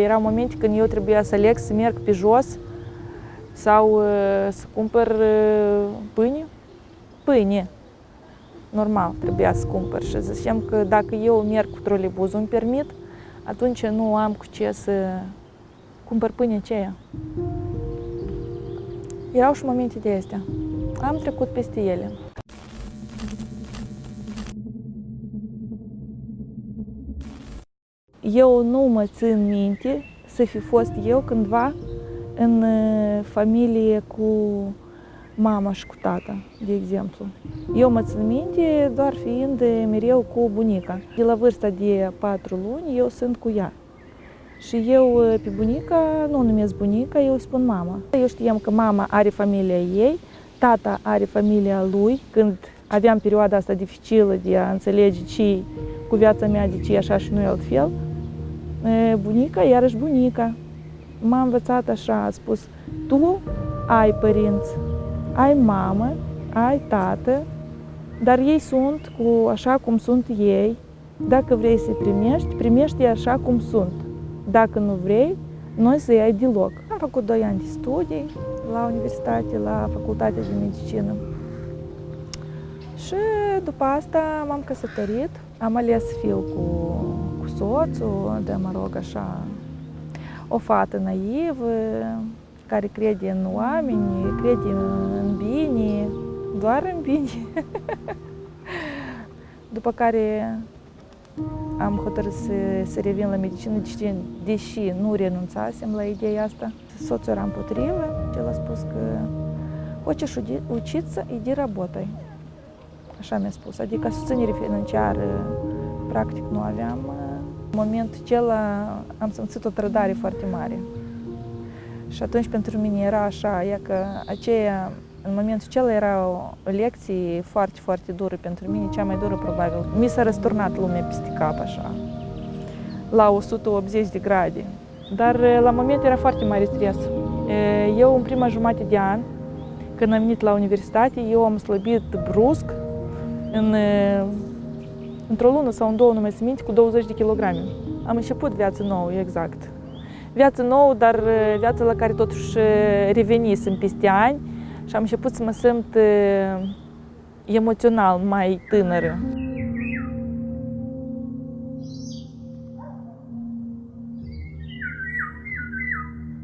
Erau momente când eu trebuia să aleg să merg pe jos sau uh, să cumpăr uh, pâine. Pâine. Normal, trebuia să cumpăr și zicem că dacă eu merg cu trolebuzul, îmi permit, atunci nu am cu ce să cumpăr pâine aceea. Erau și momente de astea. Am trecut peste ele. Eu nu mă țin minte să fi fost eu cândva în uh, familie cu mama și cu tata, de exemplu. Eu mă țin minte doar fiind mereu cu bunica. De la vârsta de patru luni eu sunt cu ea. Și eu uh, pe bunica nu o numesc bunica, eu îi spun mama. Eu știam că mama are familia ei, tata are familia lui, când aveam perioada asta dificilă de a înțelege ce cu viața mea, de ce e așa și nu e altfel. Bunica, iarăși bunica. M-a învățat așa, a spus, tu ai părinți, ai mamă, ai tată, dar ei sunt cu așa cum sunt ei. Dacă vrei să-i primești, primești așa cum sunt. Dacă nu vrei, noi să-i ai deloc. Am făcut 2 ani de studii la universitate, la facultatea de medicină. Și după asta m-am căsătorit. Am ales să fiu cu, cu soțul, de mă rog așa, o fată naivă, care crede în oameni, crede în bine, doar în bine. După care am hotărât să, să revin la medicină, deși, deși nu renunțasem la ideea asta. Soțul era împotrivă, el a spus că хочешь учиться, иди работай. Așa mi-a spus, adică susținere financiară practic nu aveam. în momentul acela am simțit o trădare foarte mare. Și atunci pentru mine era așa, e că aceea, în momentul acela era o lecție foarte, foarte dură pentru mine, cea mai dură probabil. Mi s-a răsturnat lumea peste cap așa, la 180 de grade. Dar la moment era foarte mare stres. Eu în prima jumătate de an, când am venit la universitate, eu am slăbit brusc, în, într-o lună sau în două, nu mai minte, cu 20 de kilograme. Am început viață nouă, exact. Viață nouă, dar viața la care totuși revenisem peste ani și am început să mă simt emoțional mai tânără.